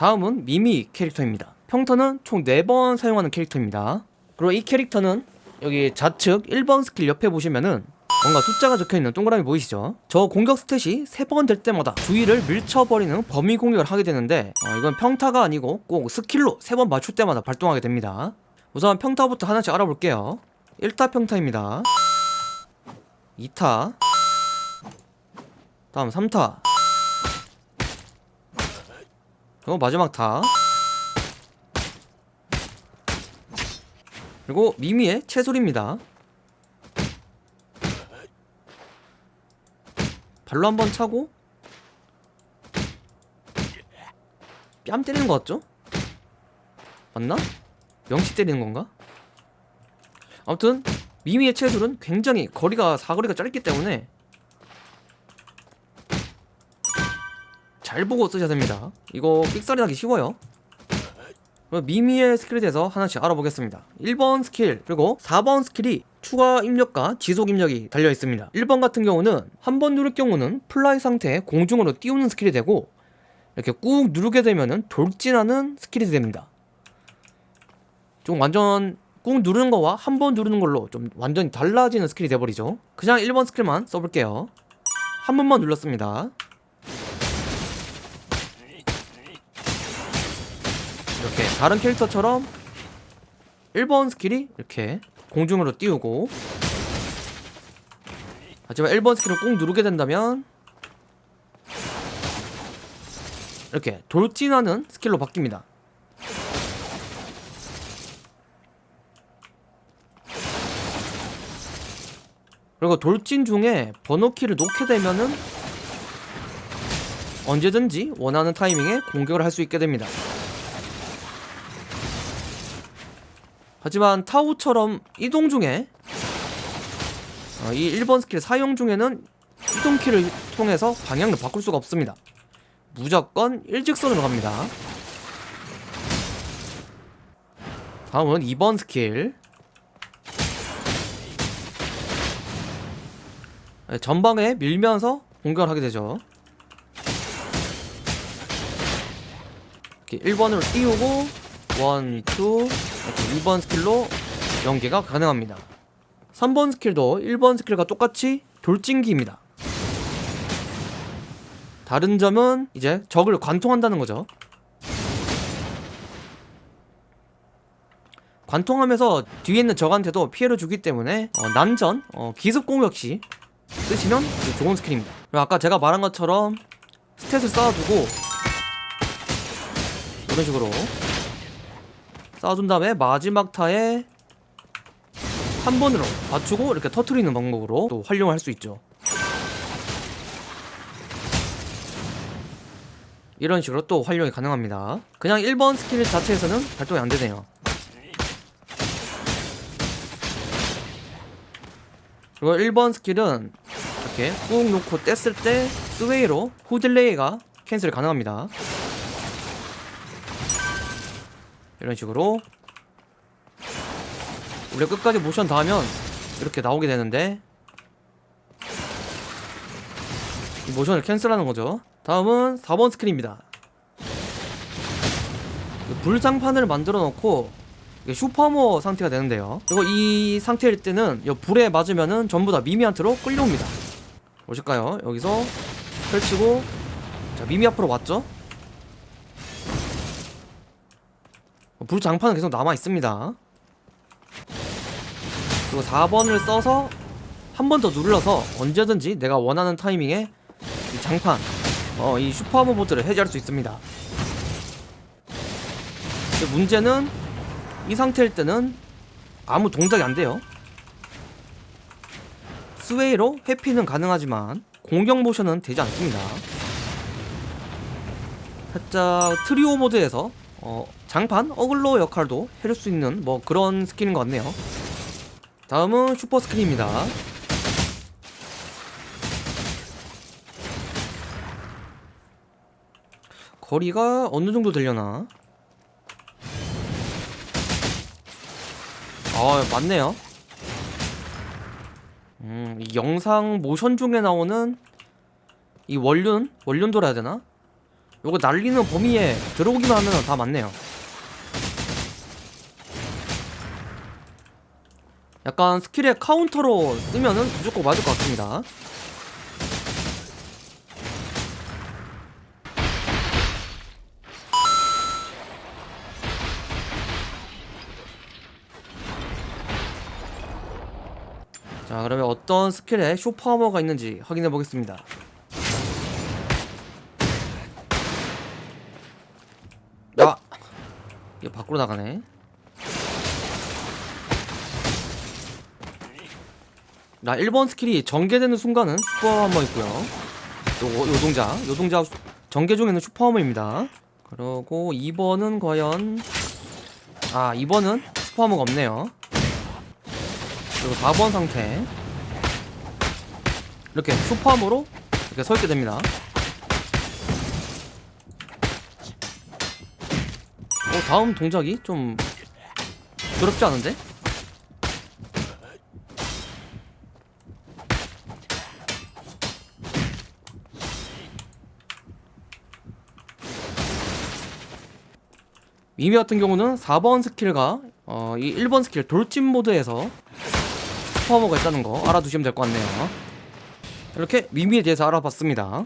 다음은 미미 캐릭터입니다. 평타는 총 4번 사용하는 캐릭터입니다. 그리고 이 캐릭터는 여기 좌측 1번 스킬 옆에 보시면은 뭔가 숫자가 적혀있는 동그라미 보이시죠? 저 공격 stack이 3번 될 때마다 주위를 밀쳐버리는 범위 공격을 하게 되는데 어, 이건 평타가 아니고 꼭 스킬로 3번 맞출 때마다 발동하게 됩니다. 우선 평타부터 하나씩 알아볼게요. 1타 평타입니다. 2타. 다음 3타 그리고 마지막 타 그리고 미미의 채소리입니다 발로 한번 차고 뺨 때리는 거 같죠? 맞나? 명치 때리는 건가? 아무튼 미미의 체술은 굉장히 거리가 사거리가 짧기 때문에 잘 보고 쓰셔야 됩니다. 이거 삑사리 나기 쉬워요. 미미의 스킬에 대해서 하나씩 알아보겠습니다. 1번 스킬 그리고 4번 스킬이 추가 입력과 지속 입력이 달려 있습니다. 1번 같은 경우는 한 번 누를 경우는 fly 상태에 공중으로 띄우는 스킬이 되고 이렇게 꾹 누르게 되면은 돌진하는 스킬이 됩니다. 좀 완전 꾹 누르는 거와 한 번 누르는 걸로 좀 완전히 달라지는 스킬이 돼버리죠. 그냥 1번 스킬만 써볼게요. 한 번만 눌렀습니다 이렇게 다른 캐릭터처럼 1번 스킬이 이렇게 공중으로 띄우고. 하지만 1번 스킬을 꾹 누르게 된다면 이렇게 돌진하는 스킬로 바뀝니다. 그리고 돌진 중에 번호키를 놓게 되면은 언제든지 원하는 타이밍에 공격을 할 수 있게 됩니다 하지만 타우처럼 이동 중에 어, 이 1번 스킬 사용 중에는 이동키를 통해서 방향을 바꿀 수가 없습니다. 무조건 일직선으로 갑니다. 다음은 2번 스킬. 네, 전방에 밀면서 공격을 하게 되죠. 이렇게 1번으로 띄우고 1, 2 이렇게 2번 스킬로 연계가 가능합니다. 3번 스킬도 1번 스킬과 똑같이 돌진기입니다. 다른 점은 이제 적을 관통한다는 거죠. 관통하면서 뒤에 있는 적한테도 피해를 주기 때문에 어, 난전, 어, 기습 공격 시 쓰시면 좋은 스킬입니다. 그리고 아까 제가 말한 것처럼 스택을 쌓아두고 이런 식으로 쌓아준 다음에 마지막 타에 한 번으로 맞추고 이렇게 터트리는 방법으로 또 활용을 할수 있죠. 이런 식으로 또 활용이 가능합니다. 그냥 1번 스킬 자체에서는 발동이 안되네요. 그리고 1번 스킬은 이렇게 꾹 놓고 뗐을 때 sway로 후delay가 cancel 가능합니다 이런 식으로. 우리 끝까지 모션 다 하면 이렇게 나오게 되는데. 이 모션을 cancel하는 거죠. 다음은 4번 스킬입니다. 불장판을 만들어 놓고 super armor 상태가 되는데요. 그리고 이 상태일 때는 이 불에 맞으면은 전부 다 미미한테로 끌려옵니다. 보실까요? 여기서 펼치고. 자 미미 앞으로 왔죠 불장판은 계속 남아있습니다. 그리고 4번을 써서 한 번 더 눌러서 언제든지 내가 원하는 타이밍에 이 장판 어, 이 슈퍼하모 보드를 해제할 수 있습니다. 문제는 이 상태일 때는 아무 동작이 안 돼요. sway로 회피는 가능하지만 공격 모션은 되지 않습니다. 살짝 트리오 모드에서 어, 장판 어글로 역할도 해줄 수 있는 뭐 그런 스킬인 것 같네요 다음은 슈퍼 스킬입니다 거리가 어느 정도 되려나 아 맞네요 음, 이 영상 모션 중에 나오는 이 원륜? 원륜도라 해야 되나? 요거 날리는 범위에 들어오기만 하면 다 맞네요. 약간 스킬의 카운터로 쓰면은 무조건 맞을 것 같습니다. 자 그러면 어떤 스킬에 super armor가 있는지 확인해 보겠습니다 야! 이게 밖으로 나가네. 나 1번 스킬이 전개되는 순간은 super armor 있고요. 요거 요 동작. 요 동작 전개 중에는 super armor입니다. 그리고 2번은 과연 아 2번은 슈퍼하머가 없네요. 그리고 4번 상태. 이렇게 슈퍼하머로 이렇게 서 있게 됩니다 어 다음 동작이 좀 더럽지 않은데? 미미 같은 경우는 4번 스킬과 어, 이 1번 스킬 돌진 모드에서 super armor가 있다는 거 알아두시면 될 것 같네요 이렇게 미미에 대해서 알아봤습니다